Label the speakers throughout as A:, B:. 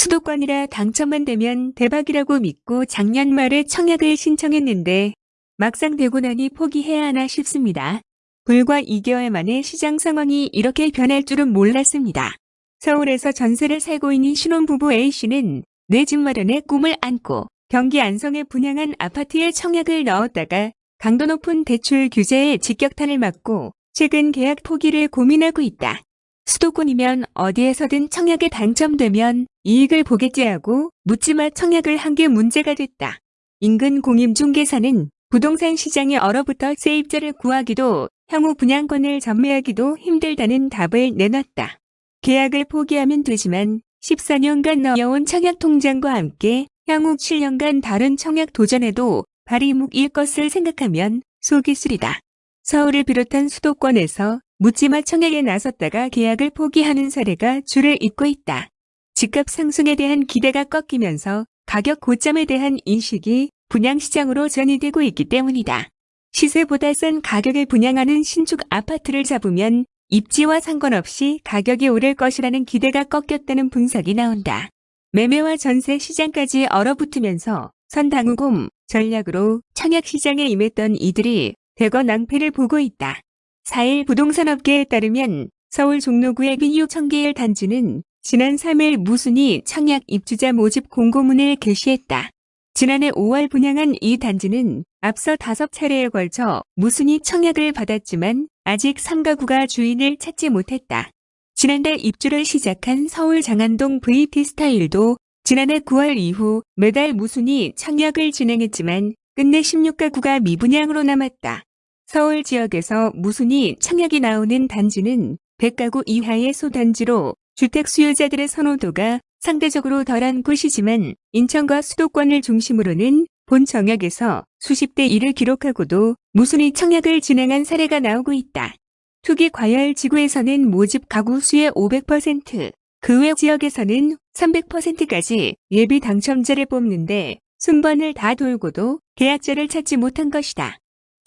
A: 수도권이라 당첨만 되면 대박이라고 믿고 작년 말에 청약을 신청했는데 막상 되고 나니 포기해야 하나 싶습니다. 불과 2개월 만에 시장 상황이 이렇게 변할 줄은 몰랐습니다. 서울에서 전세를 살고 있는 신혼부부 A씨는 내 집 마련의 꿈을 안고 경기 안성에 분양한 아파트에 청약을 넣었다가 강도 높은 대출 규제에 직격탄을 맞고 최근 계약 포기를 고민하고 있다. 수도권이면 어디에서든 청약에 당첨되면 이익을 보겠지 하고 묻지마 청약을 한 게 문제가 됐다. 인근 공임중개사는 부동산 시장에 얼어붙어 세입자를 구하기도 향후 분양권을 전매하기도 힘들다는 답을 내놨다. 계약을 포기하면 되지만 14년간 넣어온 청약 통장과 함께 향후 7년간 다른 청약 도전에도 발이 묶일 것을 생각하면 속이 쓰리다. 서울을 비롯한 수도권에서 묻지마 청약에 나섰다가 계약을 포기하는 사례가 줄을 잇고 있다. 집값 상승에 대한 기대가 꺾이면서 가격 고점에 대한 인식이 분양시장으로 전이되고 있기 때문이다. 시세보다 싼 가격에 분양하는 신축 아파트를 잡으면 입지와 상관없이 가격이 오를 것이라는 기대가 꺾였다는 분석이 나온다. 매매와 전세 시장까지 얼어붙으면서 선당우곰 전략으로 청약 시장에 임했던 이들이 대거 낭패를 보고 있다. 4일 부동산업계에 따르면 서울 종로구의 비유 청계일 단지는 지난 3일 무순이 청약 입주자 모집 공고문을 게시했다. 지난해 5월 분양한 이 단지는 앞서 다섯 차례에 걸쳐 무순이 청약을 받았지만 아직 3가구가 주인을 찾지 못했다. 지난달 입주를 시작한 서울 장안동 VT 스타일도 지난해 9월 이후 매달 무순이 청약을 진행했지만 끝내 16가구가 미분양으로 남았다. 서울 지역에서 무순이 청약이 나오는 단지는 100가구 이하의 소단지로 주택 수요자들의 선호도가 상대적으로 덜한 곳이지만 인천과 수도권을 중심으로는 본 정역에서 수십 대 1을 기록하고도 무순이 청약을 진행한 사례가 나오고 있다. 투기 과열 지구에서는 모집 가구 수의 500%, 그 외 지역에서는 300%까지 예비 당첨자를 뽑는데 순번을 다 돌고도 계약자를 찾지 못한 것이다.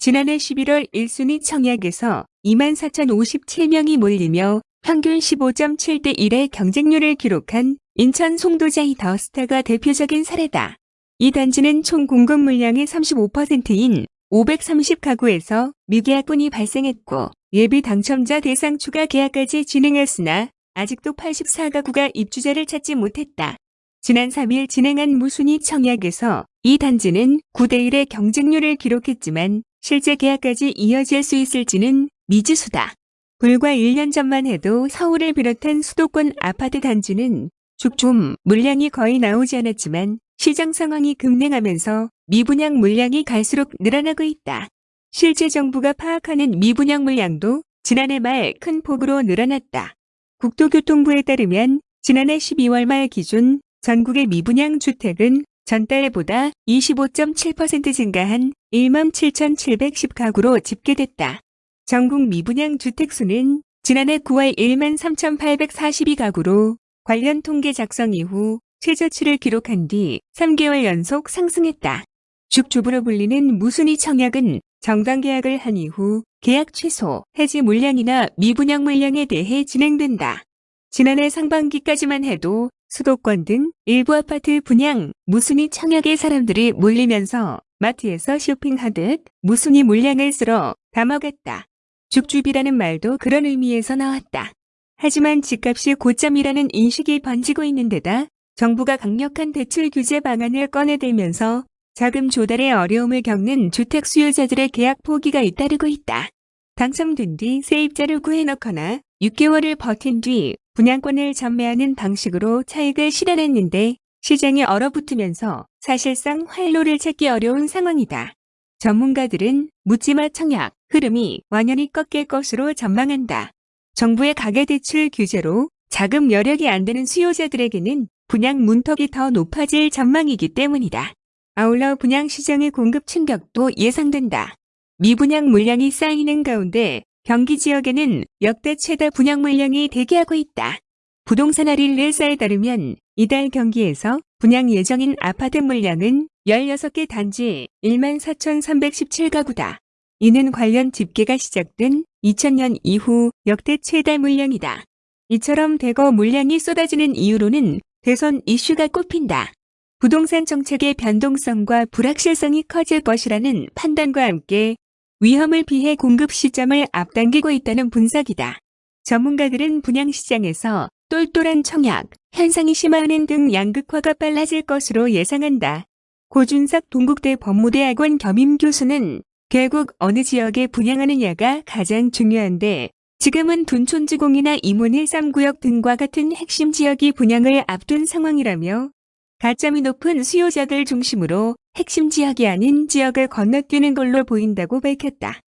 A: 지난해 11월 1순위 청약에서 24,057명이 몰리며 평균 15.7대 1의 경쟁률을 기록한 인천 송도자이 더스타가 대표적인 사례다. 이 단지는 총 공급 물량의 35%인 530가구에서 미계약분이 발생했고 예비 당첨자 대상 추가 계약까지 진행했으나 아직도 84가구가 입주자를 찾지 못했다. 지난 3일 진행한 무순위 청약에서 이 단지는 9대1의 경쟁률을 기록했지만 실제 계약까지 이어질 수 있을지는 미지수다. 불과 1년 전만 해도 서울을 비롯한 수도권 아파트 단지는 죽좀 물량이 거의 나오지 않았지만 시장 상황이 급냉하면서 미분양 물량이 갈수록 늘어나고 있다. 실제 정부가 파악하는 미분양 물량도 지난해 말 큰 폭으로 늘어났다. 국토교통부에 따르면 지난해 12월 말 기준 전국의 미분양 주택은 전달보다 25.7% 증가한 1만 7,710가구로 집계됐다. 전국 미분양 주택수는 지난해 9월 1만 3,842가구로 관련 통계 작성 이후 최저치를 기록한 뒤 3개월 연속 상승했다. 죽주부로 불리는 무순위 청약은 정당 계약을 한 이후 계약 취소, 해지 물량이나 미분양 물량에 대해 진행된다. 지난해 상반기까지만 해도 수도권 등 일부 아파트 분양, 무순위 청약에 사람들이 몰리면서 마트에서 쇼핑하듯 무순위 물량을 쓸어 담아갔다. 죽주비라는 말도 그런 의미에서 나왔다. 하지만 집값이 고점이라는 인식이 번지고 있는 데다 정부가 강력한 대출 규제 방안을 꺼내들면서 자금 조달에 어려움을 겪는 주택 수요자들의 계약 포기가 잇따르고 있다. 당첨된 뒤 세입자를 구해놓거나 6개월을 버틴 뒤 분양권을 전매하는 방식으로 차익을 실현했는데 시장이 얼어붙으면서 사실상 활로를 찾기 어려운 상황이다. 전문가들은 묻지마 청약 흐름이 완연히 꺾일 것으로 전망한다. 정부의 가계대출 규제로 자금 여력이 안 되는 수요자들에게는 분양 문턱이 더 높아질 전망이기 때문이다. 아울러 분양 시장의 공급 충격도 예상된다. 미분양 물량이 쌓이는 가운데 경기 지역에는 역대 최다 분양 물량이 대기하고 있다. 부동산 할인일사에 따르면 이달 경기에서 분양 예정인 아파트 물량은 16개 단지 1만 4,317가구다. 이는 관련 집계가 시작된 2000년 이후 역대 최다 물량이다. 이처럼 대거 물량이 쏟아지는 이유로는 대선 이슈가 꼽힌다. 부동산 정책의 변동성과 불확실성이 커질 것이라는 판단과 함께 위험을 피해 공급 시점을 앞당기고 있다는 분석이다. 전문가들은 분양시장에서 똘똘한 청약, 현상이 심화하는 등 양극화가 빨라질 것으로 예상한다. 고준석 동국대 법무대학원 겸임 교수는 결국 어느 지역에 분양하느냐가 가장 중요한데 지금은 둔촌지공이나 이문 1.3구역 등과 같은 핵심 지역이 분양을 앞둔 상황이라며 가점이 높은 수요자들 중심으로 핵심 지역이 아닌 지역을 건너뛰는 걸로 보인다고 밝혔다.